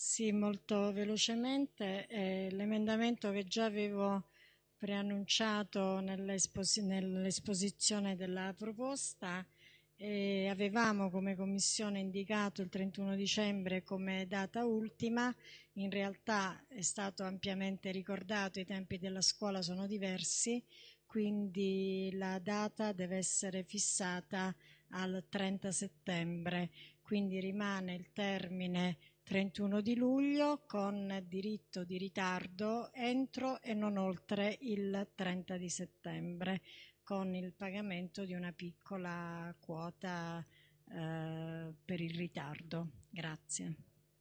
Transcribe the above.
Sì, molto velocemente. Eh, l'emendamento che già avevo preannunciato nell'esposizione della proposta e avevamo come commissione indicato il 31 dicembre come data ultima, in realtà è stato ampiamente ricordato, i tempi della scuola sono diversi, quindi la data deve essere fissata al 30 settembre, quindi rimane il termine 31 di luglio con diritto di ritardo entro e non oltre il 30 di settembre con il pagamento di una piccola quota eh, per il ritardo. Grazie.